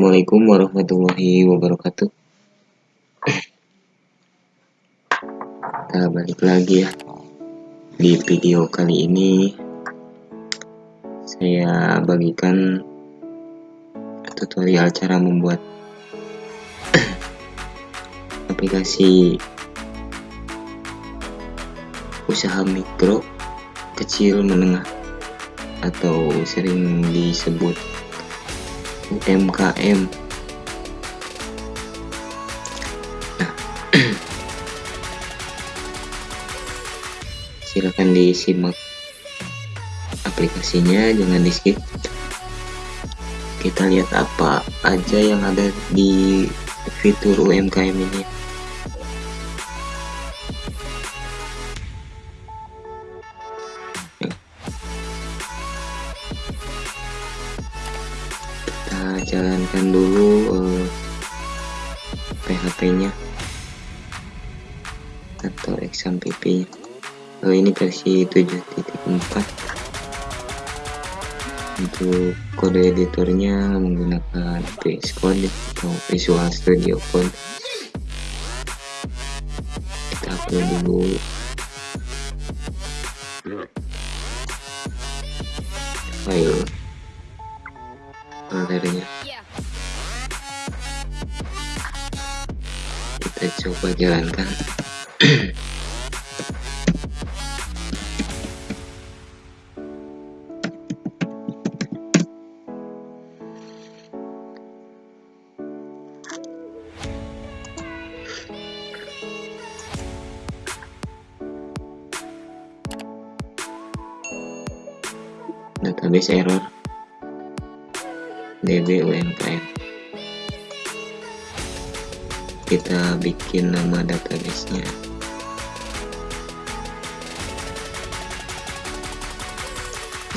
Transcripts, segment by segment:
Assalamualaikum warahmatullahi wabarakatuh. Kita balik lagi ya. Di video kali ini Saya bagikan Tutorial cara membuat Aplikasi Usaha mikro Kecil menengah Atau sering disebut UMKM nah. Silakan disimak aplikasinya jangan di skip. Kita lihat apa aja yang ada di fitur UMKM ini eh, PHP nya atau XAMPP nya uh, ini versi 7.4 untuk kode editornya menggunakan VS Code atau Visual Studio Code. Kita upload dulu. File jalankan database error. DB UMKM kita bikin nama database-nya.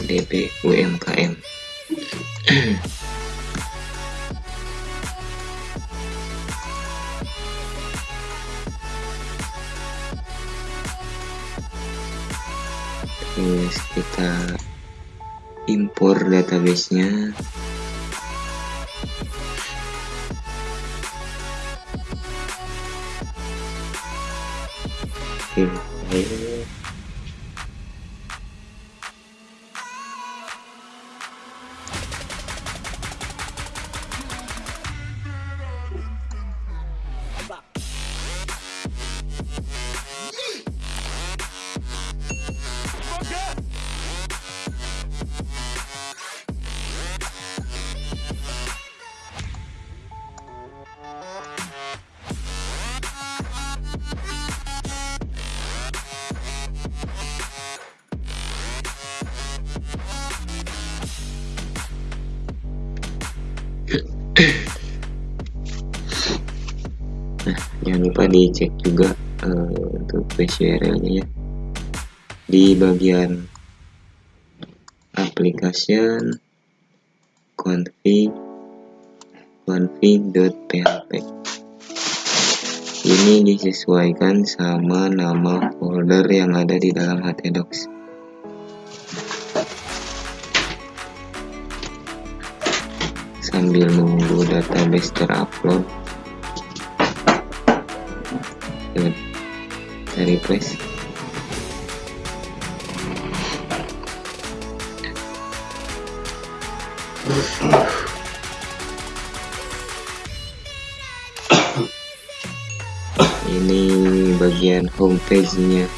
DB UMKM terus kita impor database-nya file nah jangan lupa dicek juga uh, untuk URL nya ya. Di bagian application config config.php ini disesuaikan sama nama folder yang ada di dalam htdocs sambil menunggu database terupload. Kita refresh. Ini bagian homepage nya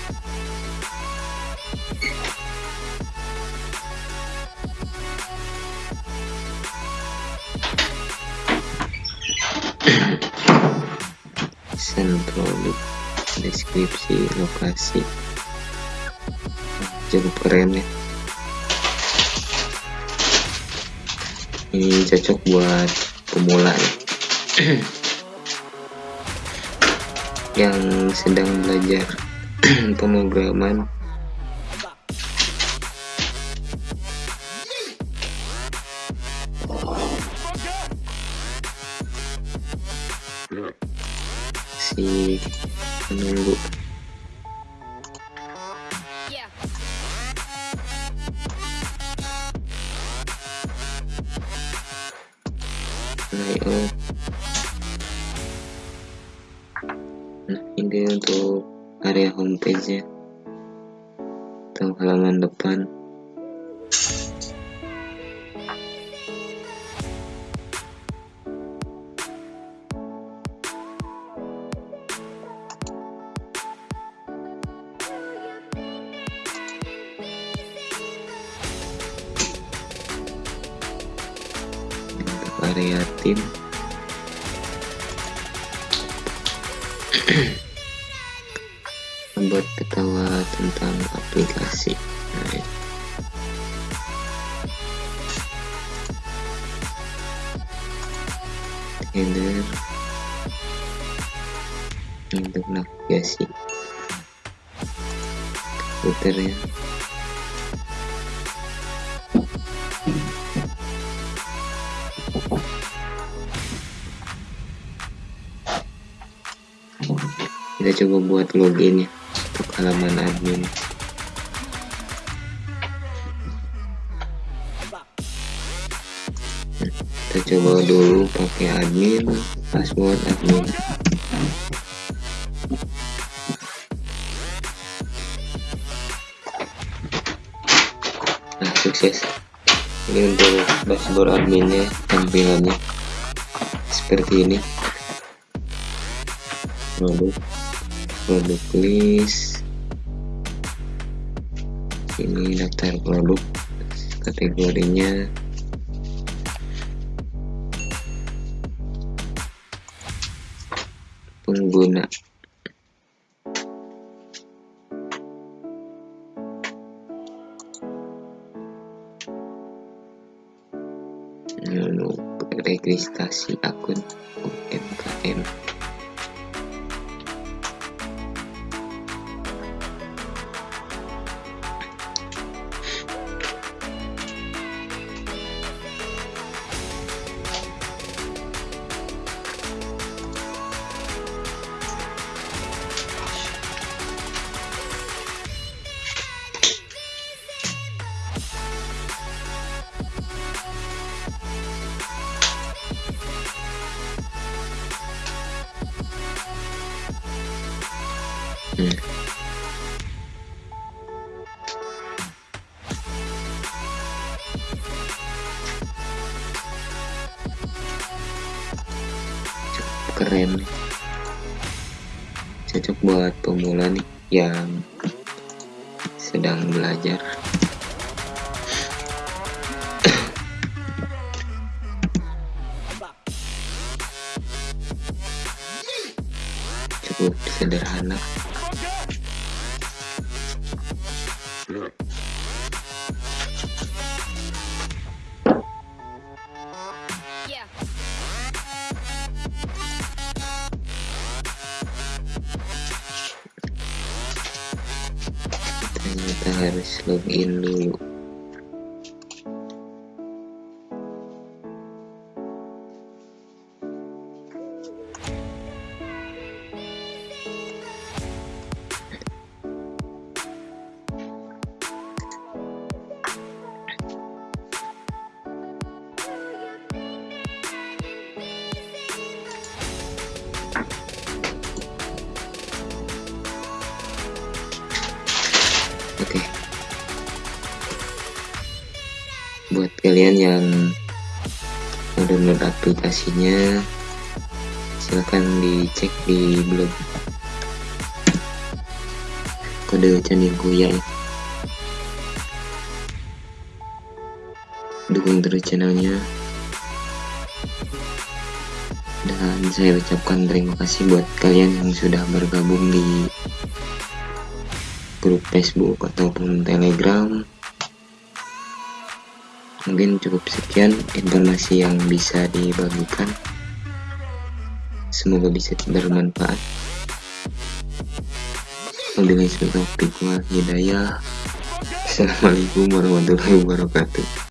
desain produk deskripsi lokasi. Cukup keren ya. Ini cocok buat pemula ya. yang sedang belajar pemrograman masih menunggu. Naik nah ini untuk area homepage ya atau halaman depan. Area tim membuat ketawa tentang aplikasi. Nah, untuk navigasi. Komputer ya kita coba buat login ya untuk halaman admin. Kita coba dulu pakai admin password admin. Nah sukses. Ini untuk dashboard adminnya tampilannya. Seperti ini. Produk produk list ini daftar produk kategorinya. Pengguna. Registrasi akun UMKM keren. Cocok buat pemula nih yang sedang belajar. Cukup sederhana harus login dulu oke. Buat kalian yang mau download aplikasinya silahkan dicek di blog. Kode kuya. Ya. dukung terus channelnya. Dan saya ucapkan terima kasih buat kalian yang sudah bergabung di grup Facebook ataupun Telegram. Mungkin cukup sekian informasi yang bisa dibagikan. Semoga bisa bermanfaat. Wabillahi taufiq wal hidayah. Assalamualaikum warahmatullahi wabarakatuh